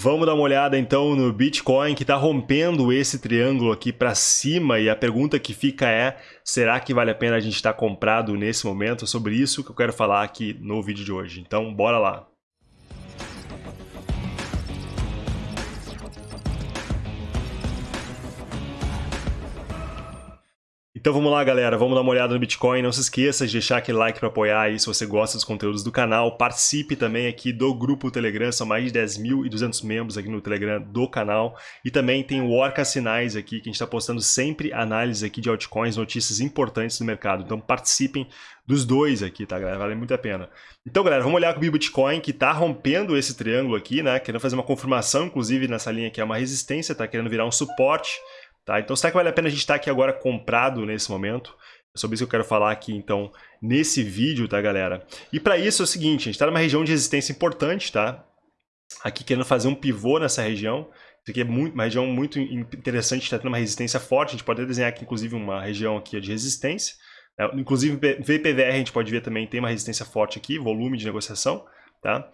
Vamos dar uma olhada então no Bitcoin que está rompendo esse triângulo aqui para cima e a pergunta que fica é, será que vale a pena a gente estar tá comprado nesse momento? É sobre isso que eu quero falar aqui no vídeo de hoje. Então, bora lá! Então vamos lá, galera, vamos dar uma olhada no Bitcoin. Não se esqueça de deixar aquele like para apoiar aí se você gosta dos conteúdos do canal. Participe também aqui do grupo Telegram, são mais de 10.200 membros aqui no Telegram do canal. E também tem o Orca Sinais aqui, que a gente está postando sempre análise aqui de altcoins, notícias importantes do mercado. Então participem dos dois aqui, tá, galera? Vale muito a pena. Então, galera, vamos olhar com o Bitcoin, que está rompendo esse triângulo aqui, né? Querendo fazer uma confirmação, inclusive, nessa linha que é uma resistência, tá querendo virar um suporte. Tá? Então, será que vale a pena a gente estar tá aqui agora comprado nesse momento? É sobre isso que eu quero falar aqui, então, nesse vídeo, tá, galera? E para isso é o seguinte, a gente está numa região de resistência importante, tá? Aqui querendo fazer um pivô nessa região. Isso aqui é muito, uma região muito interessante, está tendo uma resistência forte. A gente pode desenhar aqui, inclusive, uma região aqui de resistência. Né? Inclusive, VPVR a gente pode ver também, tem uma resistência forte aqui, volume de negociação, tá?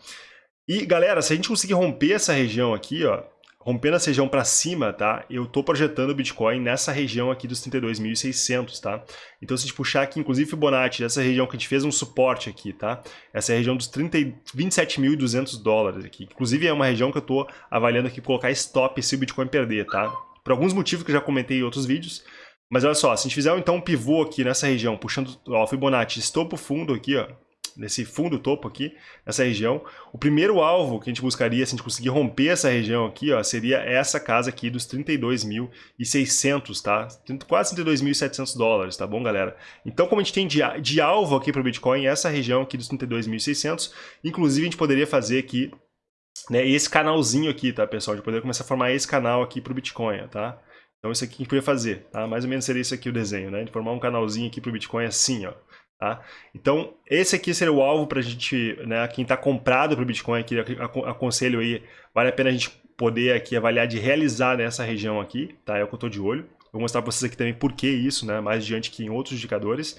E, galera, se a gente conseguir romper essa região aqui, ó, rompendo essa região para cima, tá? Eu tô projetando o Bitcoin nessa região aqui dos 32.600, tá? Então se a gente puxar aqui, inclusive Fibonacci, essa região que a gente fez um suporte aqui, tá? Essa é a região dos 27.200 dólares aqui. Inclusive é uma região que eu tô avaliando aqui colocar stop se o Bitcoin perder, tá? Por alguns motivos que eu já comentei em outros vídeos. Mas olha só, se a gente fizer então um pivô aqui nessa região, puxando ó, Fibonacci, estopo fundo aqui, ó, nesse fundo topo aqui, nessa região. O primeiro alvo que a gente buscaria, se a gente conseguir romper essa região aqui, ó, seria essa casa aqui dos 32.600, tá? Quase 32.700 dólares, tá bom, galera? Então, como a gente tem de, de alvo aqui para o Bitcoin, essa região aqui dos 32.600, inclusive a gente poderia fazer aqui né, esse canalzinho aqui, tá, pessoal? A gente poderia começar a formar esse canal aqui para o Bitcoin, tá? Então isso aqui a gente poderia fazer, tá? Mais ou menos seria isso aqui o desenho, né? De formar um canalzinho aqui para o Bitcoin assim, ó. Tá? Então, esse aqui seria o alvo para a gente, né, quem está comprado para o Bitcoin, aqui, aconselho aí, vale a pena a gente poder aqui avaliar de realizar nessa região aqui, tá? É o que eu estou de olho. Vou mostrar para vocês aqui também por que isso, né, mais adiante que em outros indicadores.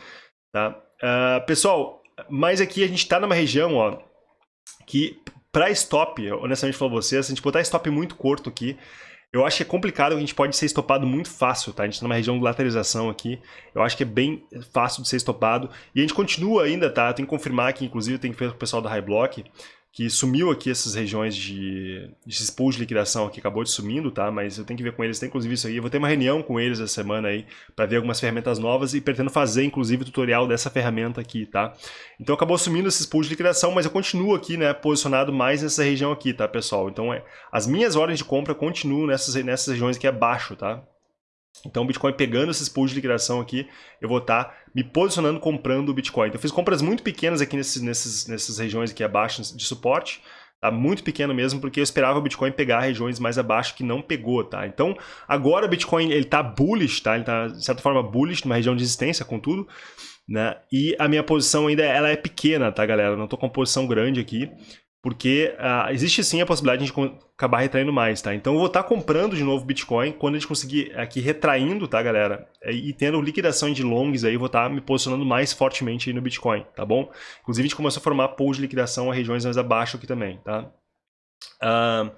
Tá? Uh, pessoal, mas aqui a gente está numa região ó, que para stop, honestamente para vocês, se a gente botar stop muito curto aqui, eu acho que é complicado, a gente pode ser estopado muito fácil, tá? A gente está numa região de lateralização aqui, eu acho que é bem fácil de ser estopado. E a gente continua ainda, tá? Tem que confirmar que, inclusive, tem que ver com o pessoal da High Block, que sumiu aqui essas regiões de, esses pools de liquidação aqui, acabou de sumindo, tá? Mas eu tenho que ver com eles, tem inclusive isso aí. Eu vou ter uma reunião com eles essa semana aí, para ver algumas ferramentas novas e pretendo fazer, inclusive, tutorial dessa ferramenta aqui, tá? Então acabou sumindo esses pools de liquidação, mas eu continuo aqui, né, posicionado mais nessa região aqui, tá, pessoal? Então é, as minhas ordens de compra continuam nessas, nessas regiões aqui abaixo, tá? Então o Bitcoin pegando esses pools de liquidação aqui, eu vou estar tá me posicionando comprando o Bitcoin. Então eu fiz compras muito pequenas aqui nesses, nesses, nessas regiões aqui abaixo de suporte, tá? Muito pequeno mesmo, porque eu esperava o Bitcoin pegar regiões mais abaixo que não pegou, tá? Então agora o Bitcoin ele tá bullish, tá? Ele tá de certa forma bullish, numa região de resistência, contudo, né? E a minha posição ainda ela é pequena, tá, galera? Eu não tô com uma posição grande aqui porque uh, existe sim a possibilidade de a gente acabar retraindo mais, tá? Então eu vou estar tá comprando de novo Bitcoin quando a gente conseguir aqui retraindo, tá, galera? E tendo liquidação de longs aí, vou estar tá me posicionando mais fortemente no Bitcoin, tá bom? Inclusive a gente começou a formar pools de liquidação a regiões mais abaixo aqui também, tá? Uh,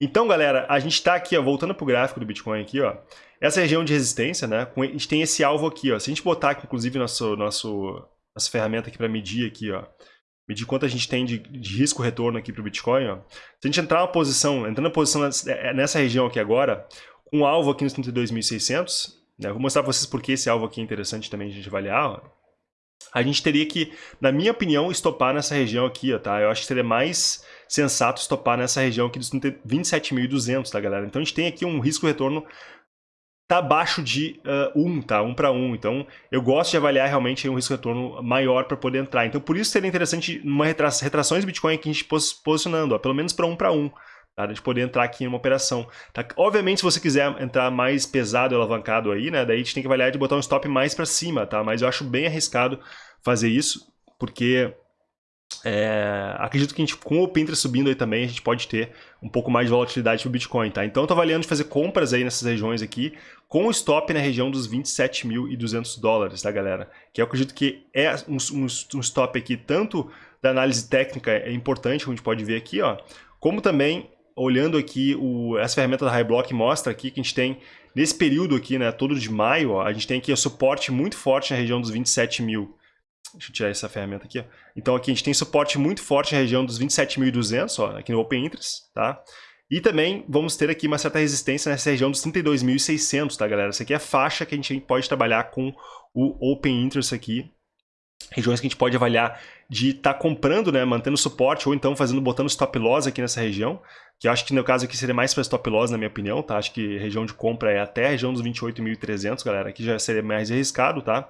então, galera, a gente está aqui, ó, voltando para o gráfico do Bitcoin aqui, ó. Essa região de resistência, né? A gente tem esse alvo aqui, ó. Se a gente botar aqui, inclusive, nosso, nosso, nossa ferramenta aqui para medir aqui, ó medir quanto a gente tem de, de risco-retorno aqui para o Bitcoin, ó. se a gente entrar na posição, entrando na posição é, nessa região aqui agora, com um alvo aqui nos 32.600, né, vou mostrar para vocês por que esse alvo aqui é interessante também a gente avaliar, ó. a gente teria que, na minha opinião, estopar nessa região aqui, ó, tá? Eu acho que seria mais sensato estopar nessa região aqui dos 27.200, tá, galera? Então a gente tem aqui um risco-retorno está abaixo de uh, 1, tá? 1 para 1. Então, eu gosto de avaliar realmente um risco-retorno maior para poder entrar. Então, por isso seria interessante uma retra retrações Bitcoin aqui a gente pos posicionando, ó, pelo menos para 1 para 1. Tá? De poder entrar aqui em uma operação. Tá? Obviamente, se você quiser entrar mais pesado e alavancado aí, né? Daí a gente tem que avaliar de botar um stop mais para cima, tá? Mas eu acho bem arriscado fazer isso, porque é, acredito que a gente, com o Pinterest subindo aí também, a gente pode ter um pouco mais de volatilidade para o Bitcoin, tá? Então eu tô avaliando de fazer compras aí nessas regiões aqui, com o stop na região dos 27.200 dólares, tá, galera? Que eu acredito que é um, um, um, stop aqui, tanto da análise técnica é importante, como a gente pode ver aqui, ó, como também olhando aqui, o, essa ferramenta da Highblock mostra aqui que a gente tem, nesse período aqui, né, todo de maio, ó, a gente tem aqui o suporte muito forte na região dos 27 mil. Deixa eu tirar essa ferramenta aqui. Ó. Então aqui a gente tem suporte muito forte na região dos 27.200, aqui no Open Interest, tá? E também vamos ter aqui uma certa resistência nessa região dos 32.600, tá, galera? Essa aqui é a faixa que a gente pode trabalhar com o Open Interest aqui. Regiões que a gente pode avaliar de estar tá comprando, né, mantendo suporte, ou então fazendo, botando stop loss aqui nessa região, que eu acho que no caso aqui seria mais para stop loss, na minha opinião, tá? Acho que região de compra é até a região dos 28.300, galera, aqui já seria mais arriscado, tá?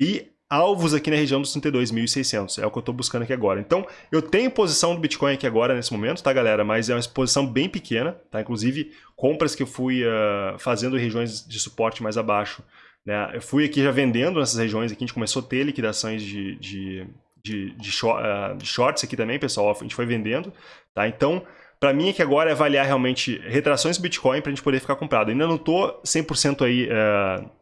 E alvos aqui na região dos 32.600, é o que eu estou buscando aqui agora. Então, eu tenho posição do Bitcoin aqui agora, nesse momento, tá, galera? Mas é uma exposição bem pequena, tá? Inclusive, compras que eu fui uh, fazendo em regiões de suporte mais abaixo, né? Eu fui aqui já vendendo nessas regiões aqui, a gente começou a ter liquidações de, de, de, de, short, uh, de shorts aqui também, pessoal, a gente foi vendendo, tá? Então, para mim aqui agora é avaliar realmente retrações do Bitcoin para a gente poder ficar comprado. Ainda não estou 100% aí... Uh,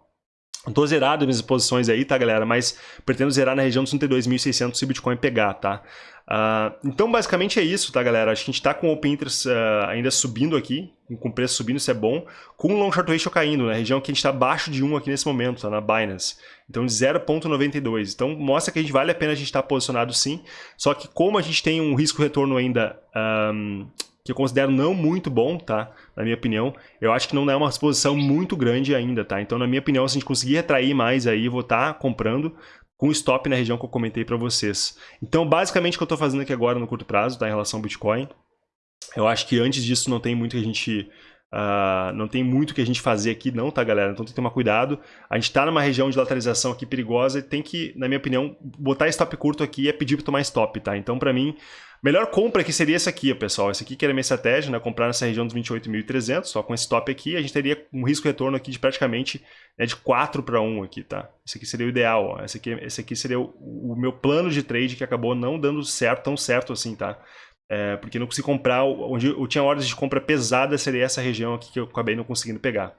Tô zerado minhas posições aí, tá, galera? Mas pretendo zerar na região dos 32.600 se o Bitcoin pegar, tá? Uh, então, basicamente é isso, tá, galera? Acho que a gente tá com o Open Interest uh, ainda subindo aqui, com o preço subindo, isso é bom, com o Long Short Ratio caindo, na né? região que a gente está abaixo de 1 aqui nesse momento, tá, na Binance. Então, de 0.92. Então, mostra que a gente vale a pena a gente estar tá posicionado sim, só que como a gente tem um risco-retorno ainda... Um, que eu considero não muito bom, tá? Na minha opinião. Eu acho que não é uma exposição muito grande ainda, tá? Então, na minha opinião, se a gente conseguir retrair mais aí, vou estar tá comprando com stop na região que eu comentei para vocês. Então, basicamente, o que eu estou fazendo aqui agora no curto prazo, tá? Em relação ao Bitcoin. Eu acho que antes disso não tem muito que a gente... Uh, não tem muito que a gente fazer aqui não, tá, galera? Então tem que tomar cuidado. A gente está numa região de lateralização aqui perigosa e tem que, na minha opinião, botar stop curto aqui é pedir para tomar stop, tá? Então, para mim, Melhor compra aqui seria essa aqui, pessoal. Essa aqui que era minha estratégia, né? Comprar nessa região dos 28.300, só com esse top aqui, a gente teria um risco-retorno aqui de praticamente né, de 4 para 1 aqui, tá? Esse aqui seria o ideal, ó. Esse aqui, esse aqui seria o, o, meu plano de trade que acabou não dando certo, tão certo assim, tá? É, porque não consegui comprar, onde eu tinha ordens de compra pesada, seria essa região aqui que eu acabei não conseguindo pegar.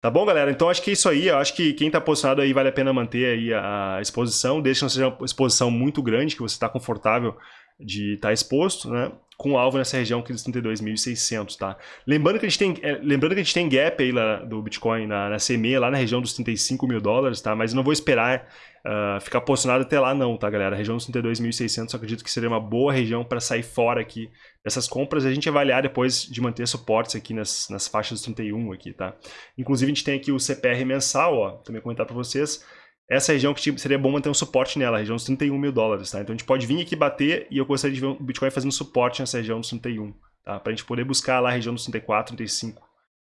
Tá bom, galera? Então acho que é isso aí. Eu acho que quem está posicionado aí vale a pena manter aí a exposição. Deixa não seja uma exposição muito grande, que você está confortável de estar tá exposto, né? Com alvo nessa região aqui dos 32.600, tá? Lembrando que a gente tem, é, lembrando que a gente tem gap aí lá do Bitcoin na, na CME, lá na região dos 35 mil dólares, tá? Mas eu não vou esperar uh, ficar posicionado até lá não, tá, galera? A região dos 32.600 acredito que seria uma boa região para sair fora aqui dessas compras e a gente avaliar depois de manter suportes aqui nas, nas faixas dos 31 aqui, tá? Inclusive a gente tem aqui o CPR mensal, ó, também comentar para vocês, essa região que tipo, seria bom manter um suporte nela, a região dos 31 mil dólares, tá? Então a gente pode vir aqui bater e eu gostaria de ver o Bitcoin fazendo suporte nessa região dos 31, tá? Para a gente poder buscar lá a região dos 34, 35,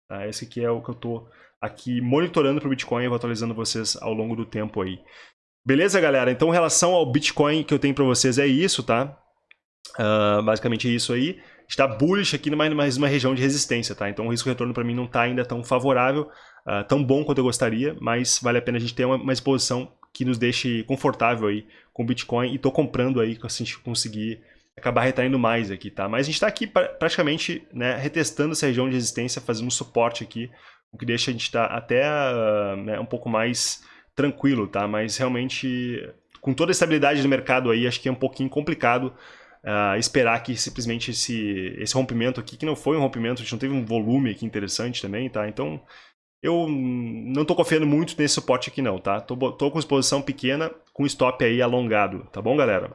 tá? Esse aqui é o que eu estou aqui monitorando para Bitcoin e vou atualizando vocês ao longo do tempo aí. Beleza, galera? Então, em relação ao Bitcoin que eu tenho para vocês é isso, tá? Uh, basicamente isso aí. Está bullish aqui numa, mais uma região de resistência, tá? Então o risco-retorno para mim não está ainda tão favorável uh, tão bom quanto eu gostaria, mas vale a pena a gente ter uma, uma exposição que nos deixe confortável aí com o Bitcoin e estou comprando aí, se a gente conseguir acabar retraindo mais aqui, tá? Mas a gente está aqui pra, praticamente né, retestando essa região de resistência, fazendo um suporte aqui, o que deixa a gente estar tá até uh, né, um pouco mais tranquilo, tá? Mas realmente, com toda a estabilidade do mercado aí, acho que é um pouquinho complicado uh, esperar que simplesmente esse, esse rompimento aqui, que não foi um rompimento, a gente não teve um volume aqui interessante também, tá? Então, eu não estou confiando muito nesse suporte aqui não, tá? Tô, tô, com exposição pequena, com stop aí alongado, tá bom, galera?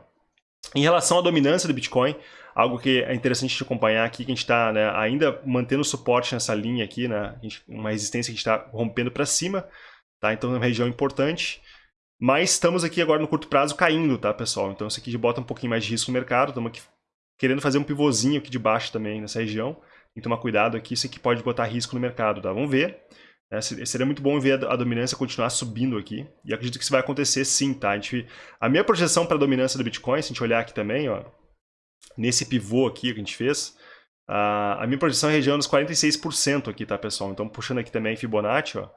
Em relação à dominância do Bitcoin, algo que é interessante de acompanhar aqui, que a gente está né, ainda mantendo suporte nessa linha aqui, né? Gente, uma resistência que está rompendo para cima, tá? Então é uma região importante. Mas estamos aqui agora no curto prazo caindo, tá, pessoal? Então isso aqui bota um pouquinho mais de risco no mercado, estamos aqui querendo fazer um pivôzinho aqui de baixo também nessa região. Tem que tomar cuidado aqui, isso aqui pode botar risco no mercado, tá? Vamos ver. É, seria muito bom ver a dominância continuar subindo aqui. E acredito que isso vai acontecer sim, tá? A, gente, a minha projeção para a dominância do Bitcoin, se a gente olhar aqui também, ó, nesse pivô aqui que a gente fez, a, a minha projeção é região dos 46% aqui, tá, pessoal? Então, puxando aqui também Fibonacci, ó,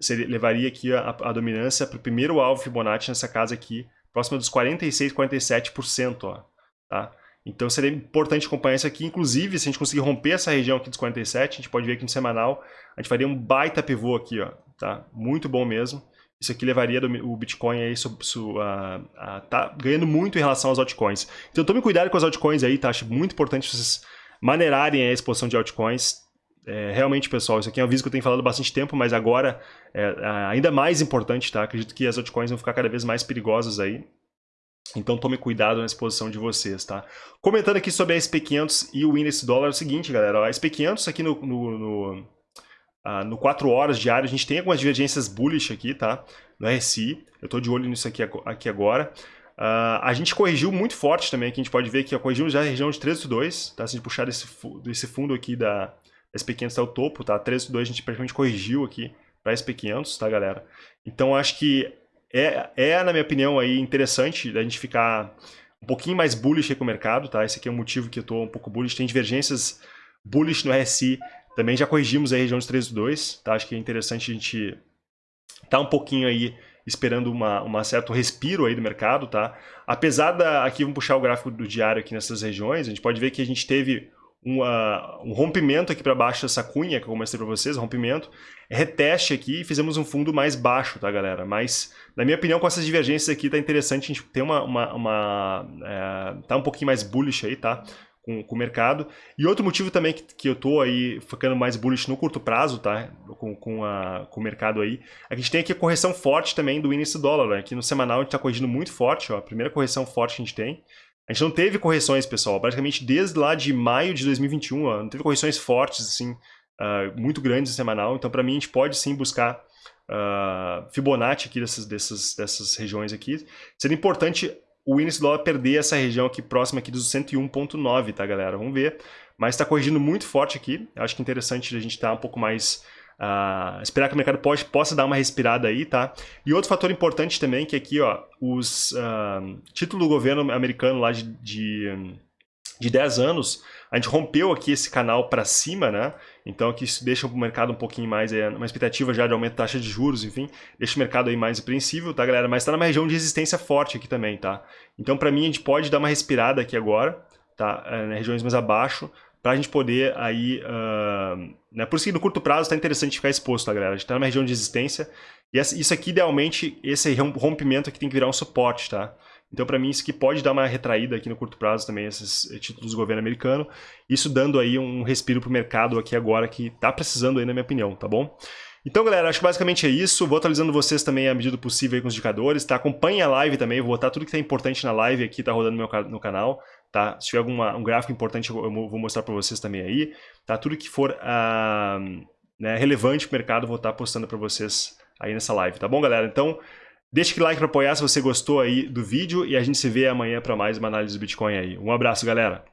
seria, levaria aqui a, a dominância para o primeiro alvo Fibonacci nessa casa aqui, próxima dos 46, 47%, ó, tá? Então seria importante acompanhar isso aqui. Inclusive, se a gente conseguir romper essa região aqui dos 47, a gente pode ver aqui no semanal, a gente faria um baita pivô aqui, ó, tá? Muito bom mesmo. Isso aqui levaria o Bitcoin aí a, a, tá ganhando muito em relação aos altcoins. Então tome cuidado com as altcoins aí, tá? Acho muito importante vocês maneirarem a exposição de altcoins. É, realmente, pessoal, isso aqui é um aviso que eu tenho falado há bastante tempo, mas agora é ainda mais importante, tá? Acredito que as altcoins vão ficar cada vez mais perigosas aí. Então tome cuidado na exposição de vocês, tá? Comentando aqui sobre a SP500 e o índice dólar, é o seguinte, galera. A SP500 aqui no, no, no, ah, no 4 horas diário, a gente tem algumas divergências bullish aqui, tá? No RSI. Eu estou de olho nisso aqui, aqui agora. Uh, a gente corrigiu muito forte também, aqui a gente pode ver que corrigimos já a região de 13,2, tá? Se a gente puxar esse, esse fundo aqui da SP500 até o topo, tá? 13,2 a gente praticamente corrigiu aqui para SP500, tá, galera? Então acho que é, é, na minha opinião, aí interessante a gente ficar um pouquinho mais bullish com o mercado, tá? Esse aqui é o motivo que eu estou um pouco bullish. Tem divergências bullish no RSI, também já corrigimos a região de 13,2, tá? Acho que é interessante a gente tá um pouquinho aí esperando uma, uma certo respiro aí do mercado, tá? Apesar da... Aqui vamos puxar o gráfico do diário aqui nessas regiões, a gente pode ver que a gente teve uma, um rompimento aqui para baixo dessa cunha que eu mostrei para vocês, rompimento, reteste aqui e fizemos um fundo mais baixo, tá galera? Mas, na minha opinião, com essas divergências aqui tá interessante a gente ter uma... uma, uma é, tá um pouquinho mais bullish aí, tá? com, com o mercado. E outro motivo também que, que eu tô aí ficando mais bullish no curto prazo, tá? Com, com, a, com o mercado aí, é a gente tem aqui a correção forte também do índice dólar. Né? Aqui no semanal a gente está corrigindo muito forte, ó, a primeira correção forte que a gente tem. A gente não teve correções, pessoal, praticamente desde lá de maio de 2021, ó, não teve correções fortes, assim, uh, muito grandes semanal. Então, para mim, a gente pode sim buscar uh, Fibonacci aqui dessas, dessas, dessas regiões aqui. Seria importante o índice dólar perder essa região aqui próxima aqui dos 101.9, tá, galera? Vamos ver. Mas está corrigindo muito forte aqui. Acho que é interessante a gente estar tá um pouco mais... Uh, esperar que o mercado pode, possa dar uma respirada aí, tá? E outro fator importante também, que aqui, ó, os uh, títulos do governo americano lá de, de, de 10 anos, a gente rompeu aqui esse canal para cima, né? Então aqui isso deixa o mercado um pouquinho mais, é, uma expectativa já de aumento da taxa de juros, enfim, deixa o mercado aí mais apreensível, tá galera? Mas está numa região de resistência forte aqui também, tá? Então para mim a gente pode dar uma respirada aqui agora, tá? É, regiões mais abaixo, para a gente poder aí, uh, né? Por isso que no curto prazo está interessante ficar exposto, tá galera? A gente está numa região de resistência e isso aqui idealmente, esse rompimento aqui tem que virar um suporte, tá? Então, para mim, isso que pode dar uma retraída aqui no curto prazo também, esses eh, títulos do governo americano. Isso dando aí um respiro para o mercado aqui agora, que está precisando aí, na minha opinião, tá bom? Então, galera, acho que basicamente é isso. Vou atualizando vocês também à medida possível com os indicadores, tá? Acompanhe a live também, vou botar tudo que é importante na live aqui, tá rodando no meu no canal, tá? Se tiver algum um gráfico importante, eu vou mostrar para vocês também aí, tá? Tudo que for uh, né, relevante para o mercado, vou estar tá postando para vocês aí nessa live, tá bom, galera? Então, Deixa aquele like para apoiar se você gostou aí do vídeo e a gente se vê amanhã para mais uma análise do Bitcoin aí. Um abraço, galera!